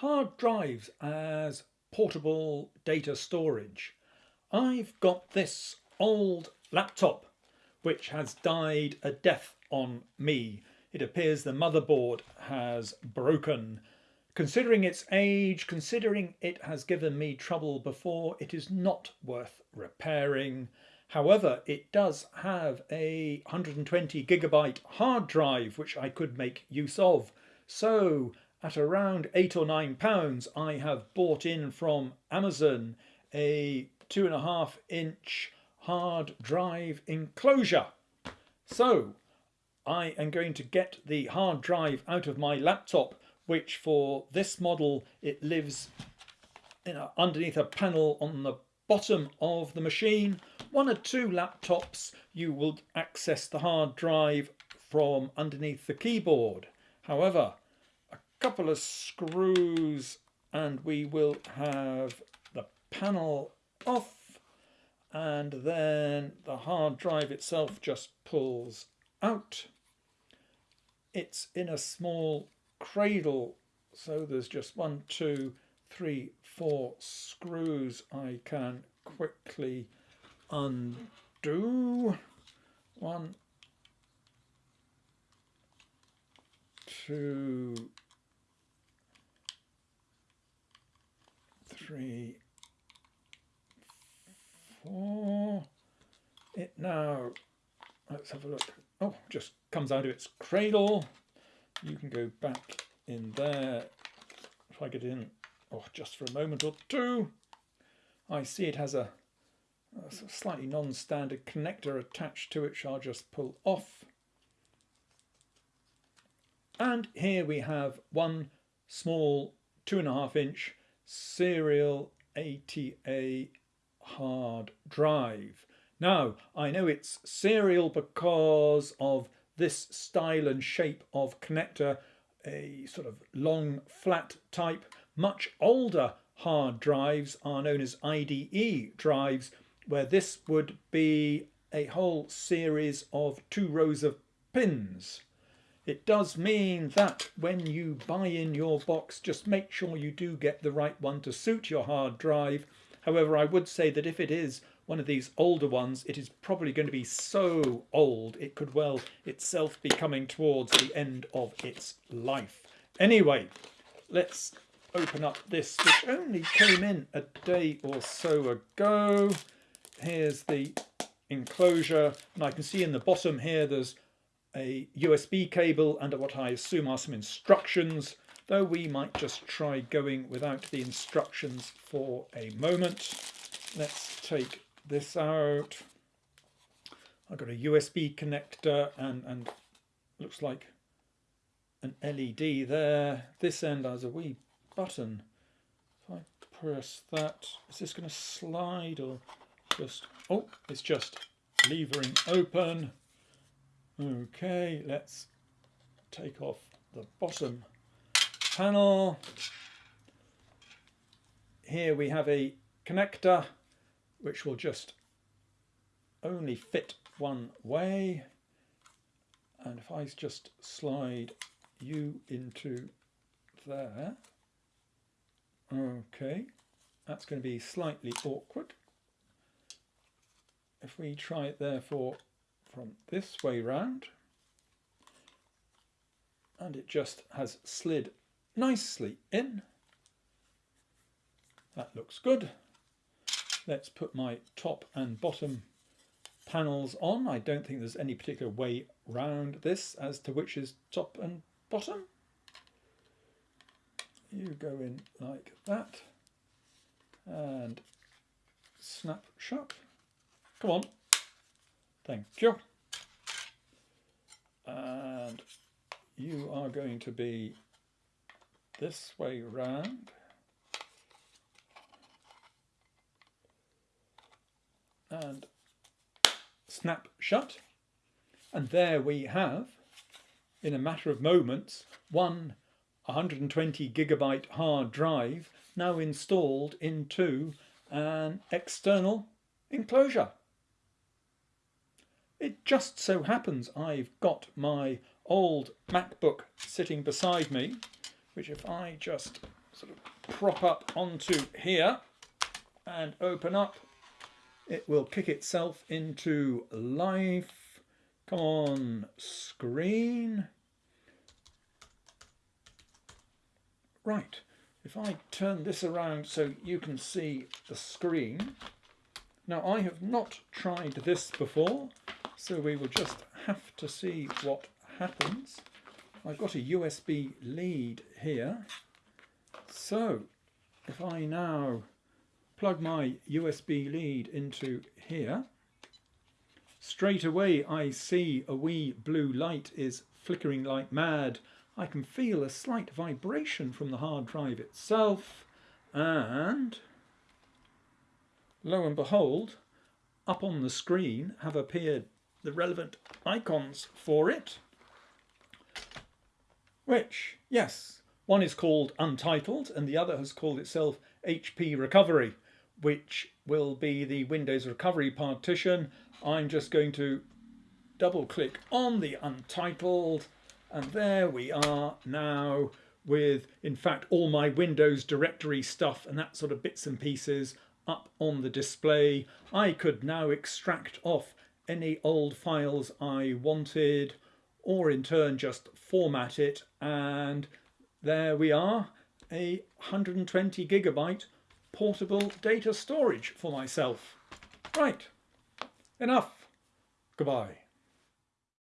hard drives as portable data storage. I've got this old laptop which has died a death on me. It appears the motherboard has broken. Considering its age, considering it has given me trouble before, it is not worth repairing. However, it does have a 120 gigabyte hard drive which I could make use of. So at around eight or nine pounds, I have bought in from Amazon a two and a half inch hard drive enclosure. So I am going to get the hard drive out of my laptop, which for this model, it lives a, underneath a panel on the bottom of the machine. One or two laptops, you will access the hard drive from underneath the keyboard. However, couple of screws and we will have the panel off and then the hard drive itself just pulls out. It's in a small cradle so there's just one, two, three, four screws I can quickly undo. One, two, three, four. It now, let's have a look. Oh, just comes out of its cradle. You can go back in there, If I get in, oh, just for a moment or two. I see it has a, a slightly non-standard connector attached to it, which I'll just pull off. And here we have one small two and a half inch serial ATA hard drive. Now, I know it's serial because of this style and shape of connector, a sort of long flat type. Much older hard drives are known as IDE drives, where this would be a whole series of two rows of pins. It does mean that when you buy in your box, just make sure you do get the right one to suit your hard drive. However, I would say that if it is one of these older ones, it is probably going to be so old it could well itself be coming towards the end of its life. Anyway, let's open up this, which only came in a day or so ago. Here's the enclosure, and I can see in the bottom here there's a USB cable and what I assume are some instructions, though we might just try going without the instructions for a moment. Let's take this out. I've got a USB connector and, and looks like an LED there. This end has a wee button. If I press that, is this going to slide or just, oh, it's just levering open. Okay, let's take off the bottom panel. Here we have a connector which will just only fit one way. And if I just slide you into there, okay, that's going to be slightly awkward. If we try it therefore from this way round and it just has slid nicely in. That looks good. Let's put my top and bottom panels on. I don't think there's any particular way round this as to which is top and bottom. You go in like that and snap shut. Come on. Thank you. And you are going to be this way round. And snap shut. And there we have, in a matter of moments, one 120 gigabyte hard drive now installed into an external enclosure. It just so happens I've got my old MacBook sitting beside me, which if I just sort of prop up onto here and open up. It will kick itself into life. Come on, screen. Right, if I turn this around so you can see the screen. Now I have not tried this before, so we will just have to see what happens. I've got a USB lead here. So if I now plug my USB lead into here, straight away I see a wee blue light is flickering like mad. I can feel a slight vibration from the hard drive itself and lo and behold up on the screen have appeared the relevant icons for it which, yes, one is called Untitled and the other has called itself HP Recovery, which will be the Windows Recovery partition. I'm just going to double click on the Untitled and there we are now with, in fact, all my Windows directory stuff and that sort of bits and pieces up on the display. I could now extract off any old files I wanted or in turn just format it and there we are a 120 gigabyte portable data storage for myself. Right enough. Goodbye